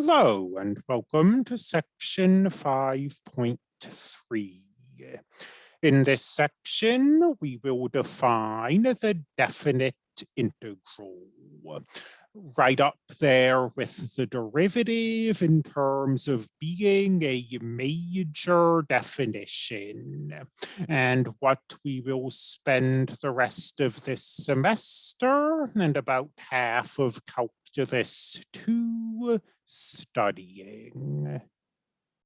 Hello and welcome to section 5.3. In this section, we will define the definite integral right up there with the derivative in terms of being a major definition. And what we will spend the rest of this semester and about half of calculus two studying.